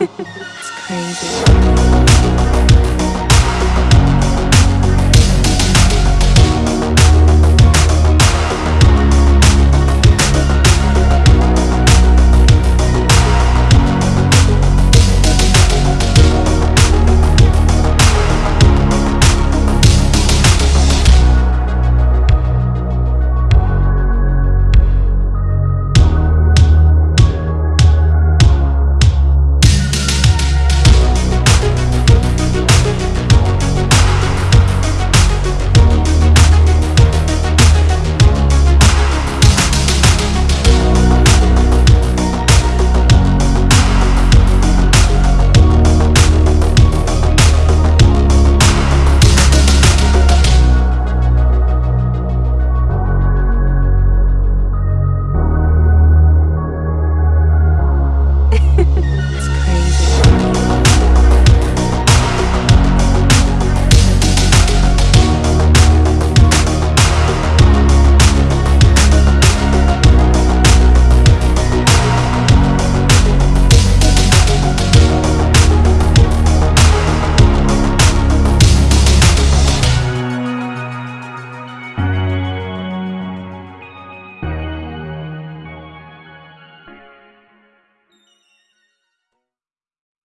it's crazy.